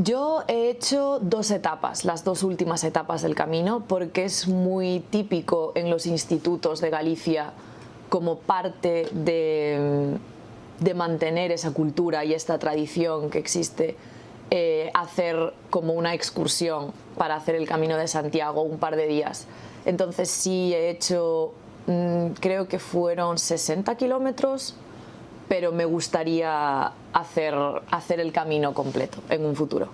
Yo he hecho dos etapas, las dos últimas etapas del camino, porque es muy típico en los institutos de Galicia como parte de, mantener esa cultura y esta tradición que existe, eh, hacer como una excursión para hacer el Camino de Santiago un par de días. Entonces sí he hecho, mm, creo que fueron 60 kilómetros, pero me gustaría hacer, hacer el camino completo en un futuro.